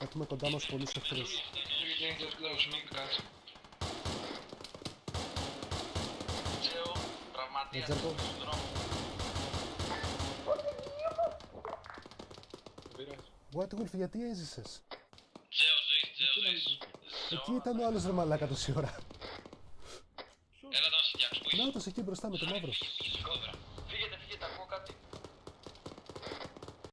Έχουμε κοντά μας πολλούς εχθρούς. Τζέο, Wolf, γιατί έζησες; Τζέο, ζεις, Εκεί ήταν ο άλλος ρε μαλάκα τόση ώρα; Έλα να εκεί μπροστά με τον μαύρο.